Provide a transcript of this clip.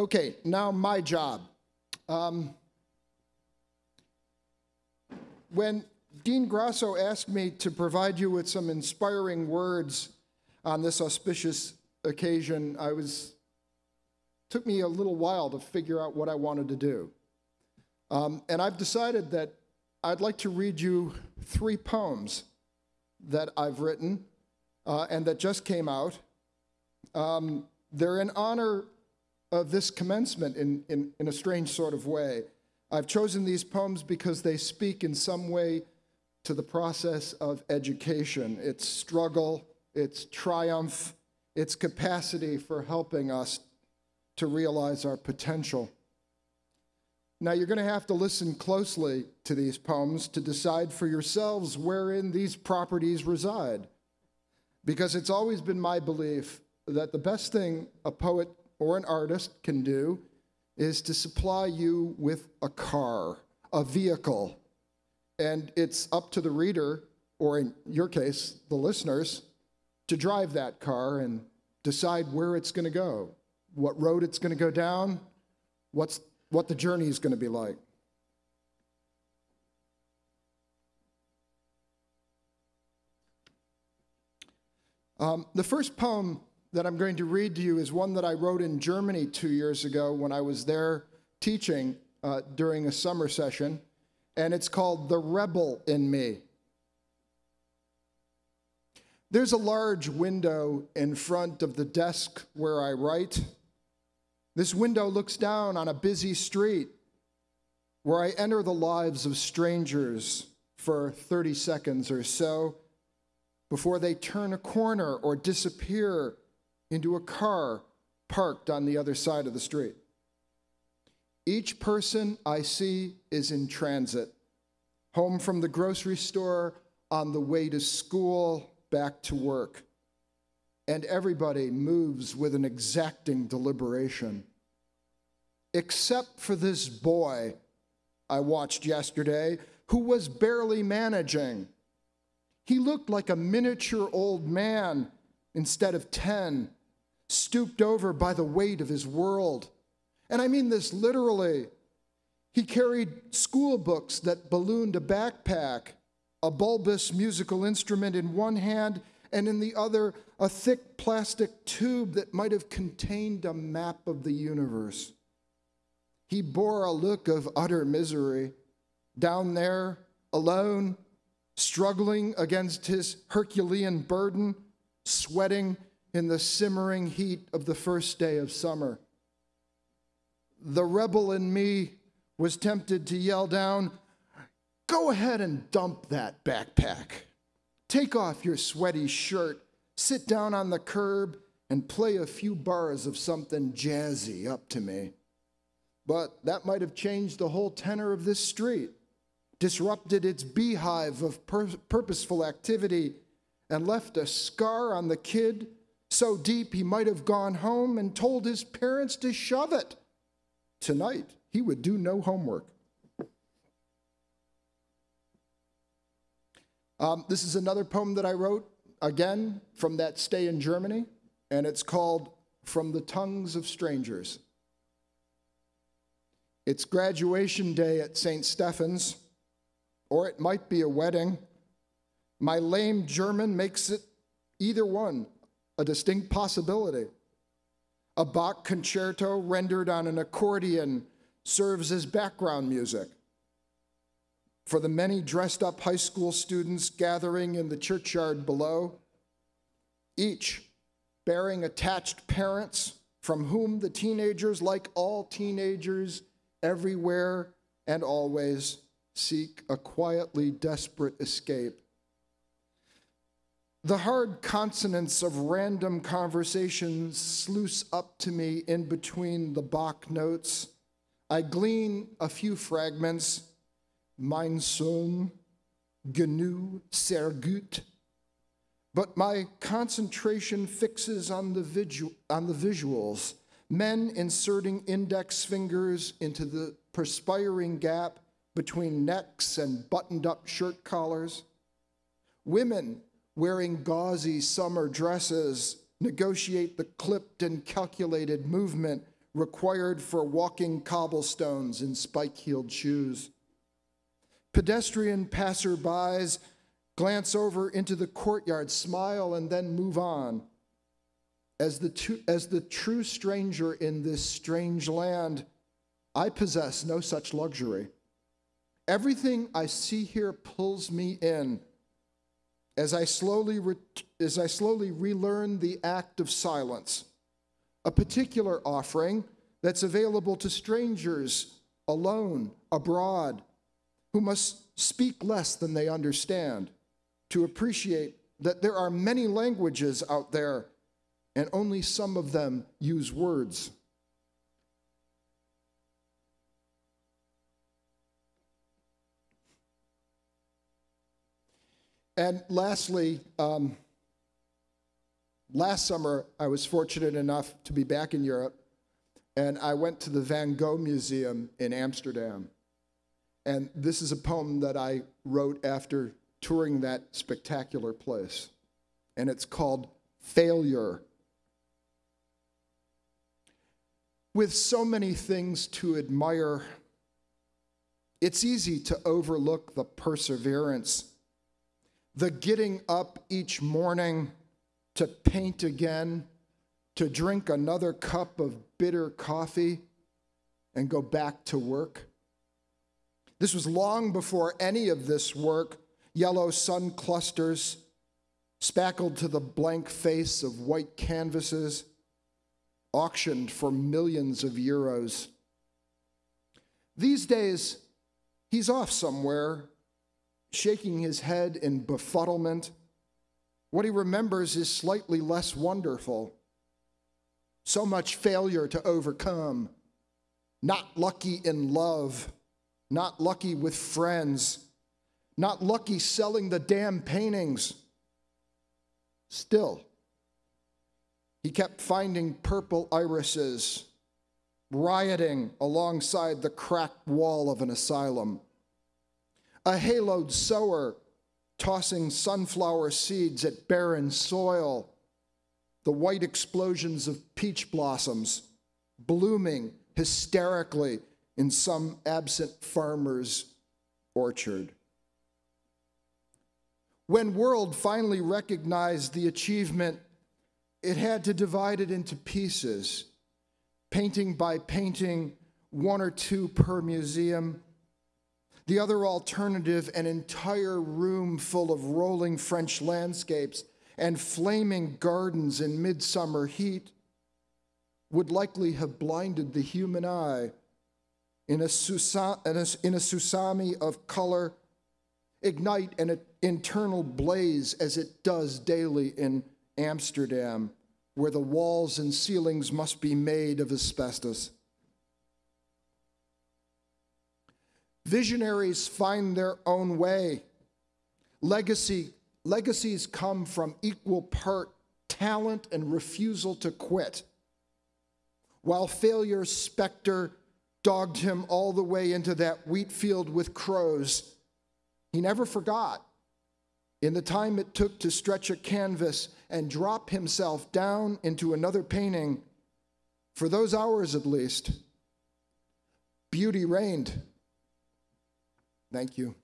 Okay, now my job. Um, when Dean Grasso asked me to provide you with some inspiring words on this auspicious occasion, I was took me a little while to figure out what I wanted to do. Um, and I've decided that I'd like to read you three poems that I've written uh, and that just came out. Um, they're in honor of this commencement in, in, in a strange sort of way. I've chosen these poems because they speak in some way to the process of education, its struggle, its triumph, its capacity for helping us to realize our potential. Now, you're going to have to listen closely to these poems to decide for yourselves wherein these properties reside. Because it's always been my belief that the best thing a poet or an artist can do is to supply you with a car, a vehicle. And it's up to the reader, or in your case, the listeners, to drive that car and decide where it's going to go, what road it's going to go down, what's, what the journey is going to be like. Um, the first poem that I'm going to read to you is one that I wrote in Germany two years ago when I was there teaching uh, during a summer session, and it's called The Rebel in Me. There's a large window in front of the desk where I write. This window looks down on a busy street where I enter the lives of strangers for 30 seconds or so before they turn a corner or disappear into a car parked on the other side of the street. Each person I see is in transit, home from the grocery store, on the way to school, back to work. And everybody moves with an exacting deliberation. Except for this boy I watched yesterday who was barely managing. He looked like a miniature old man instead of 10 stooped over by the weight of his world. And I mean this literally. He carried school books that ballooned a backpack, a bulbous musical instrument in one hand, and in the other, a thick plastic tube that might have contained a map of the universe. He bore a look of utter misery, down there, alone, struggling against his Herculean burden, sweating in the simmering heat of the first day of summer. The rebel in me was tempted to yell down, Go ahead and dump that backpack. Take off your sweaty shirt, sit down on the curb, and play a few bars of something jazzy up to me. But that might have changed the whole tenor of this street, disrupted its beehive of pur- purposeful activity, and left a scar on the kid so deep he might have gone home and told his parents to shove it. Tonight, he would do no homework. Um, this is another poem that I wrote, again, from that stay in Germany, and it's called From the Tongues of Strangers. It's graduation day at St. Stephen's, or it might be a wedding. My lame German makes it either one a distinct possibility. A Bach concerto rendered on an accordion serves as background music. For the many dressed up high school students gathering in the churchyard below, each bearing attached parents from whom the teenagers, like all teenagers everywhere and always, seek a quietly desperate escape the hard consonants of random conversations sluice up to me in between the Bach notes. I glean a few fragments. Mein Sohn, Gnu, sehr gut. But my concentration fixes on the, visu- on the visuals. Men inserting index fingers into the perspiring gap between necks and buttoned up shirt collars. Women wearing gauzy summer dresses, negotiate the clipped and calculated movement required for walking cobblestones in spike heeled shoes. Pedestrian passerbys glance over into the courtyard, smile, and then move on. As the, as the true stranger in this strange land, I possess no such luxury. Everything I see here pulls me in. As I slowly, as I slowly relearn the act of silence, a particular offering that's available to strangers alone, abroad, who must speak less than they understand to appreciate that there are many languages out there and only some of them use words. And lastly, um, last summer I was fortunate enough to be back in Europe, and I went to the Van Gogh Museum in Amsterdam. And this is a poem that I wrote after touring that spectacular place, and it's called Failure. With so many things to admire, it's easy to overlook the perseverance, the getting up each morning to paint again, to drink another cup of bitter coffee, and go back to work. This was long before any of this work, yellow sun clusters, spackled to the blank face of white canvases auctioned for millions of euros. These days, he's off somewhere, shaking his head in befuddlement. What he remembers is slightly less wonderful. So much failure to overcome, not lucky in love, not lucky with friends, not lucky selling the damn paintings. Still, he kept finding purple irises rioting alongside the cracked wall of an asylum. A haloed sower tossing sunflower seeds at barren soil. The white explosions of peach blossoms blooming hysterically in some absent farmer's orchard. When World finally recognized the achievement it had to divide it into pieces, painting by painting, one or two per museum. The other alternative, an entire room full of rolling French landscapes and flaming gardens in midsummer heat, would likely have blinded the human eye in a, in a tsunami of color, ignite an internal blaze as it does daily in Amsterdam, where the walls and ceilings must be made of asbestos. Visionaries find their own way. Legacy, legacies come from equal part talent and refusal to quit. While failure's specter dogged him all the way into that wheat field with crows, he never forgot in the time it took to stretch a canvas and drop himself down into another painting, for those hours at least, beauty reigned. Thank you.